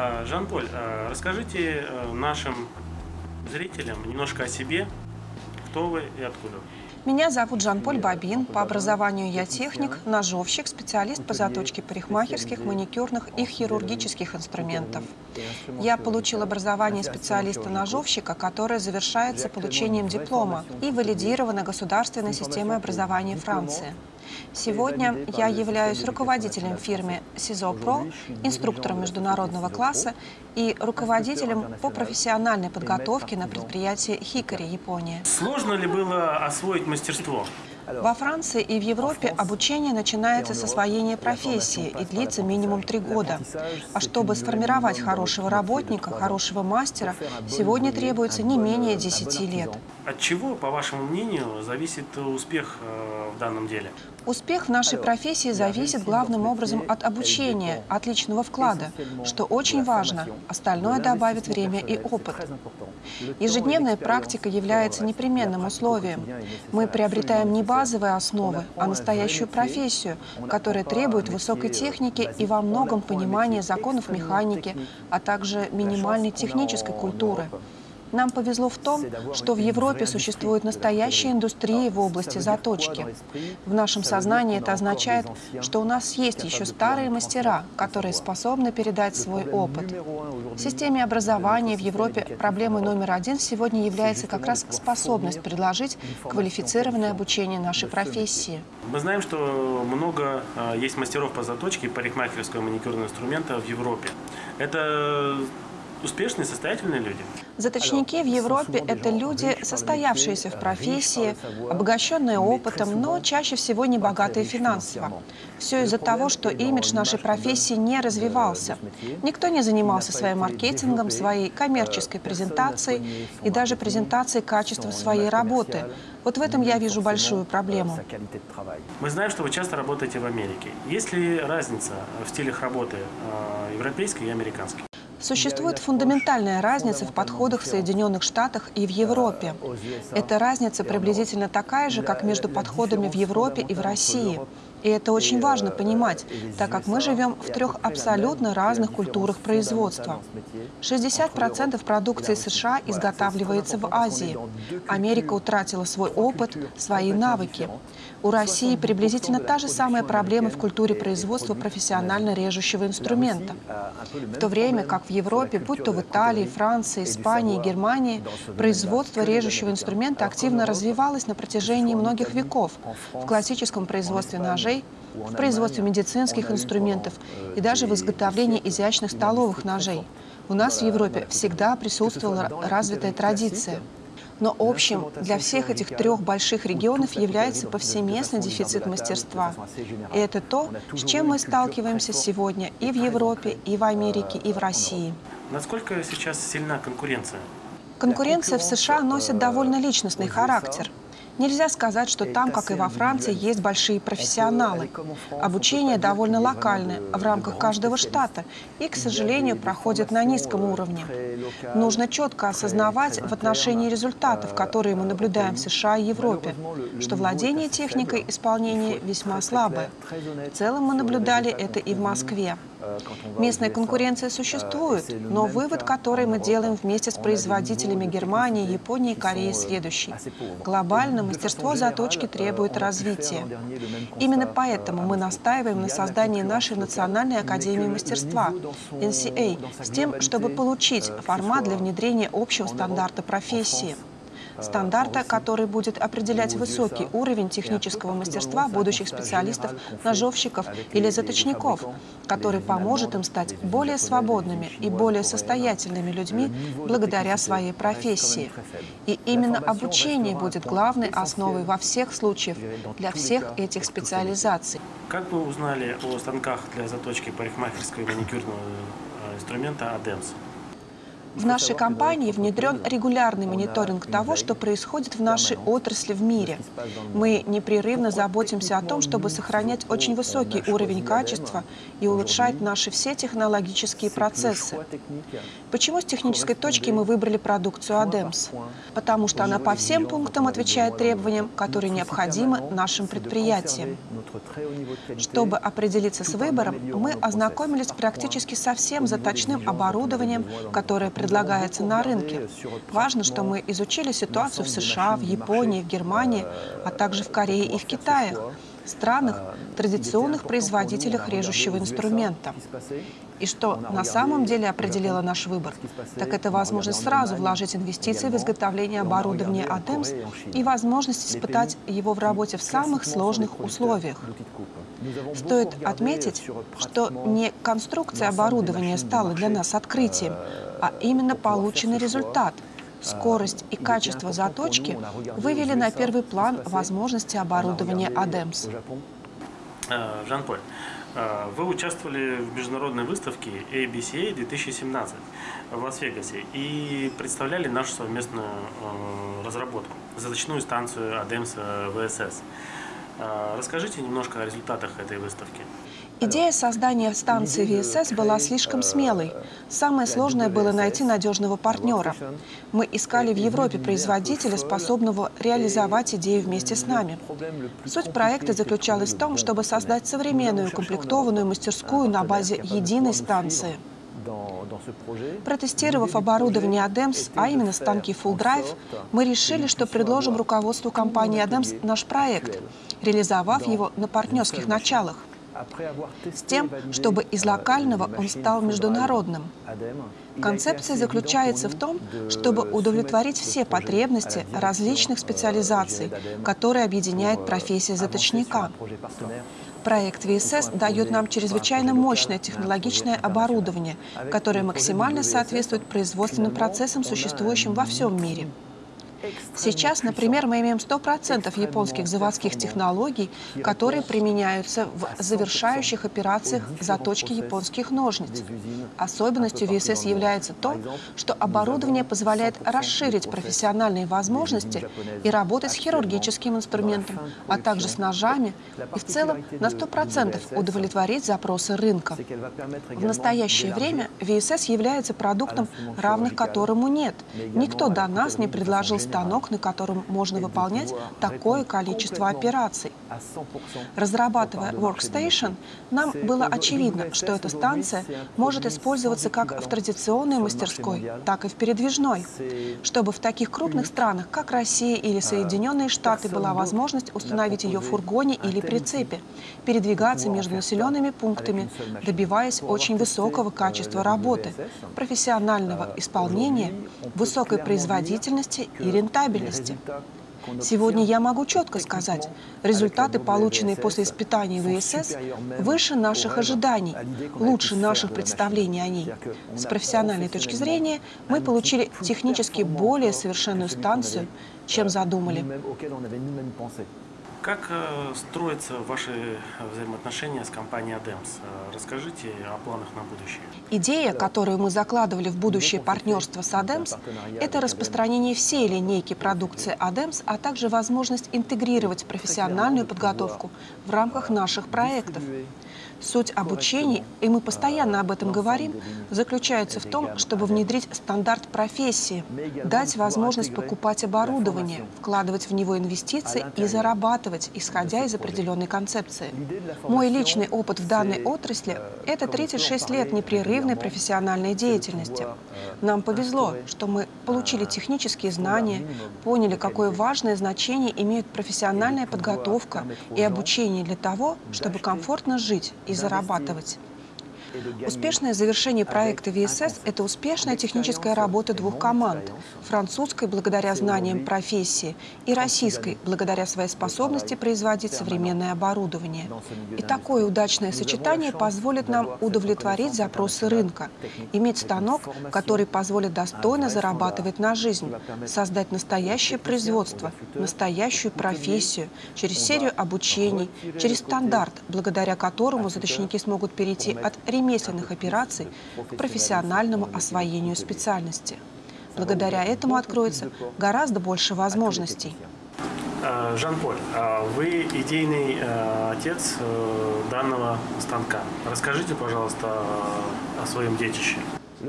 А, Жан-Поль, а, расскажите э, нашим зрителям немножко о себе, кто вы и откуда? Вы. Меня зовут Жан-Поль Бабин. По образованию я техник, ножовщик, специалист по заточке парикмахерских, маникюрных и хирургических инструментов. Я получил образование специалиста-ножовщика, которое завершается получением диплома и валидировано государственной системой образования Франции. Сегодня я являюсь руководителем фирмы CISO Pro, инструктором международного класса и руководителем по профессиональной подготовке на предприятии Хикари, Япония. Сложно ли было освоить мастерство? Во Франции и в Европе обучение начинается с освоения профессии и длится минимум три года. А чтобы сформировать хорошего работника, хорошего мастера, сегодня требуется не менее 10 лет. От чего, по вашему мнению, зависит успех э, в данном деле? Успех в нашей профессии зависит главным образом от обучения, от личного вклада, что очень важно. Остальное добавит время и опыт. Ежедневная практика является непременным условием. Мы приобретаем не базовые основы, а настоящую профессию, которая требует высокой техники и во многом понимания законов механики, а также минимальной технической культуры. Нам повезло в том, что в Европе существует настоящая индустрия в области заточки. В нашем сознании это означает, что у нас есть еще старые мастера, которые способны передать свой опыт. В системе образования в Европе проблемой номер один сегодня является как раз способность предложить квалифицированное обучение нашей профессии. Мы знаем, что много а, есть мастеров по заточке парикмахерского маникюрного инструмента в Европе. Это успешные, состоятельные люди? Заточники в Европе – это люди, состоявшиеся в профессии, обогащенные опытом, но чаще всего не богатые финансово. Все из-за того, что имидж нашей профессии не развивался. Никто не занимался своим маркетингом, своей коммерческой презентацией и даже презентацией качества своей работы. Вот в этом я вижу большую проблему. Мы знаем, что вы часто работаете в Америке. Есть ли разница в стилях работы э, европейской и американской? Существует фундаментальная разница в подходах в Соединенных Штатах и в Европе. Эта разница приблизительно такая же, как между подходами в Европе и в России. И это очень важно понимать, так как мы живем в трех абсолютно разных культурах производства. 60% продукции США изготавливается в Азии. Америка утратила свой опыт, свои навыки. У России приблизительно та же самая проблема в культуре производства профессионально режущего инструмента. В то время как в Европе, будь то в Италии, Франции, Испании, Германии, производство режущего инструмента активно развивалось на протяжении многих веков в классическом производстве ножей, ножей, в производстве медицинских инструментов и даже в изготовлении изящных столовых ножей. У нас в Европе всегда присутствовала развитая традиция. Но общим для всех этих трех больших регионов является повсеместный дефицит мастерства. И это то, с чем мы сталкиваемся сегодня и в Европе, и в Америке, и в России. Насколько сейчас сильна конкуренция? Конкуренция в США носит довольно личностный характер. Нельзя сказать, что там, как и во Франции, есть большие профессионалы. Обучение довольно локальное, в рамках каждого штата, и, к сожалению, проходит на низком уровне. Нужно четко осознавать в отношении результатов, которые мы наблюдаем в США и Европе, что владение техникой исполнения весьма слабое. В целом мы наблюдали это и в Москве. Местная конкуренция существует, но вывод, который мы делаем вместе с производителями Германии, Японии и Кореи, следующий. Глобально мастерство заточки требует развития. Именно поэтому мы настаиваем на создании нашей Национальной Академии Мастерства, NCA, с тем, чтобы получить формат для внедрения общего стандарта профессии стандарта, который будет определять высокий уровень технического мастерства будущих специалистов, ножовщиков или заточников, который поможет им стать более свободными и более состоятельными людьми благодаря своей профессии. И именно обучение будет главной основой во всех случаях для всех этих специализаций. Как вы узнали о станках для заточки парикмахерского и маникюрного э, инструмента ADEMS? В нашей компании внедрен регулярный мониторинг того, что происходит в нашей отрасли в мире. Мы непрерывно заботимся о том, чтобы сохранять очень высокий уровень качества и улучшать наши все технологические процессы. Почему с технической точки мы выбрали продукцию ADEMS? Потому что она по всем пунктам отвечает требованиям, которые необходимы нашим предприятиям. Чтобы определиться с выбором, мы ознакомились практически со всем заточным оборудованием, которое предлагается на рынке. Важно, что мы изучили ситуацию в США, в Японии, в Германии, а также в Корее и в Китае, странах, традиционных производителях режущего инструмента. И что на самом деле определило наш выбор, так это возможность сразу вложить инвестиции в изготовление оборудования ATEMS и возможность испытать его в работе в самых сложных условиях. Стоит отметить, что не конструкция оборудования стала для нас открытием, а именно полученный результат. Скорость и качество заточки вывели на первый план возможности оборудования ADEMS. Э, Жан-Поль, э, вы участвовали в международной выставке ABCA 2017 в Лас-Вегасе и представляли нашу совместную э, разработку, заточную станцию ADEMS VSS. Расскажите немножко о результатах этой выставки. Идея создания станции ВСС была слишком смелой. Самое сложное было найти надежного партнера. Мы искали в Европе производителя, способного реализовать идею вместе с нами. Суть проекта заключалась в том, чтобы создать современную комплектованную мастерскую на базе единой станции. Протестировав оборудование ADEMS, а именно станки Full Drive, мы решили, что предложим руководству компании ADEMS наш проект, реализовав его на партнерских началах с тем, чтобы из локального он стал международным. Концепция заключается в том, чтобы удовлетворить все потребности различных специализаций, которые объединяет профессия заточника. Проект VSS дает нам чрезвычайно мощное технологичное оборудование, которое максимально соответствует производственным процессам, существующим во всем мире. Сейчас, например, мы имеем 100% японских заводских технологий, которые применяются в завершающих операциях заточки японских ножниц. Особенностью ВСС является то, что оборудование позволяет расширить профессиональные возможности и работать с хирургическим инструментом, а также с ножами, и в целом на 100% удовлетворить запросы рынка. В настоящее время ВСС является продуктом, равных которому нет. Никто до нас не предложил станок, на котором можно выполнять такое количество операций. Разрабатывая Workstation, нам было очевидно, что эта станция может использоваться как в традиционной мастерской, так и в передвижной, чтобы в таких крупных странах, как Россия или Соединенные Штаты, была возможность установить ее в фургоне или прицепе, передвигаться между населенными пунктами, добиваясь очень высокого качества работы, профессионального исполнения, высокой производительности и рентабельности. Сегодня я могу четко сказать, результаты, полученные после испытаний ВСС, выше наших ожиданий, лучше наших представлений о ней. С профессиональной точки зрения мы получили технически более совершенную станцию, чем задумали. Как э, строятся ваши взаимоотношения с компанией ADEMS? Э, расскажите о планах на будущее. Идея, которую мы закладывали в будущее партнерство с ADEMS, это распространение всей линейки продукции ADEMS, а также возможность интегрировать профессиональную подготовку в рамках наших проектов. Суть обучения, и мы постоянно об этом говорим, заключается в том, чтобы внедрить стандарт профессии, дать возможность покупать оборудование, вкладывать в него инвестиции и зарабатывать, исходя из определенной концепции. Мой личный опыт в данной отрасли – это 36 лет непрерывной профессиональной деятельности. Нам повезло, что мы получили технические знания, поняли, какое важное значение имеет профессиональная подготовка и обучение для того, чтобы комфортно жить и зарабатывать. Успешное завершение проекта ВСС – это успешная техническая работа двух команд – французской благодаря знаниям профессии и российской благодаря своей способности производить современное оборудование. И такое удачное сочетание позволит нам удовлетворить запросы рынка, иметь станок, который позволит достойно зарабатывать на жизнь, создать настоящее производство, настоящую профессию через серию обучений, через стандарт, благодаря которому заточники смогут перейти от ремесленных операций к профессиональному освоению специальности. Благодаря этому откроется гораздо больше возможностей. Э, Жан-Поль, э, вы идейный э, отец данного станка. Расскажите, пожалуйста, о своем детище.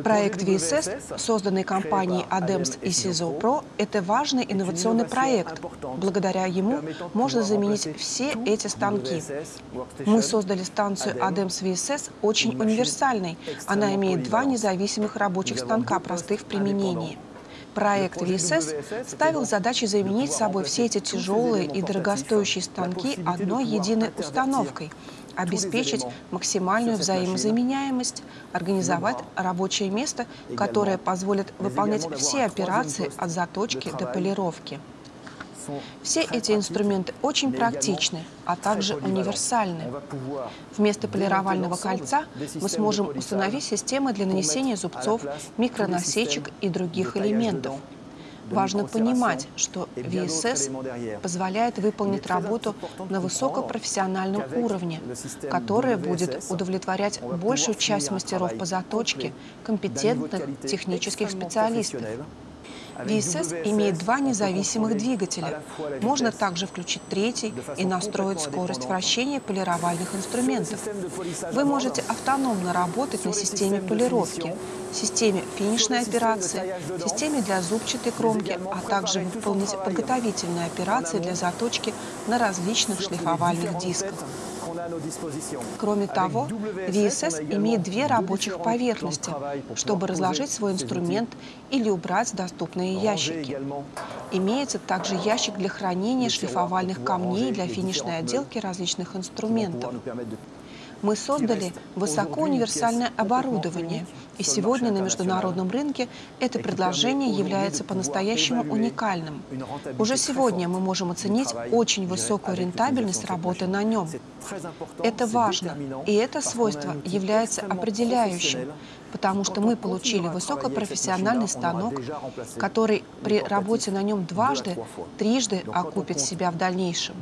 Проект VSS, созданный компанией ADEMS и CISO Pro, это важный инновационный проект. Благодаря ему можно заменить все эти станки. Мы создали станцию ADEMS VSS очень универсальной. Она имеет два независимых рабочих станка, простых в применении. Проект VSS ставил задачей заменить собой все эти тяжелые и дорогостоящие станки одной единой установкой, обеспечить максимальную взаимозаменяемость, организовать рабочее место, которое позволит выполнять все операции от заточки до полировки. Все эти инструменты очень практичны, а также универсальны. Вместо полировального кольца мы сможем установить системы для нанесения зубцов, микронасечек и других элементов. Важно понимать, что VSS позволяет выполнить работу на высокопрофессиональном уровне, которая будет удовлетворять большую часть мастеров по заточке, компетентных технических специалистов. VSS имеет два независимых двигателя. Можно также включить третий и настроить скорость вращения полировальных инструментов. Вы можете автономно работать на системе полировки, системе финишной операции, системе для зубчатой кромки, а также выполнить подготовительные операции для заточки на различных шлифовальных дисках. Кроме того, VSS имеет две рабочих поверхности, чтобы разложить свой инструмент или убрать доступные ящики. Имеется также ящик для хранения шлифовальных камней для финишной отделки различных инструментов. Мы создали высокоуниверсальное оборудование, и сегодня на международном рынке это предложение является по-настоящему уникальным. Уже сегодня мы можем оценить очень высокую рентабельность работы на нем. Это важно, и это свойство является определяющим, потому что мы получили высокопрофессиональный станок, который при работе на нем дважды, трижды окупит себя в дальнейшем.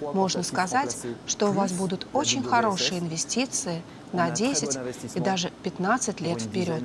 Можно сказать, что у вас будут очень хорошие инвестиции на 10 и даже 15 лет вперед.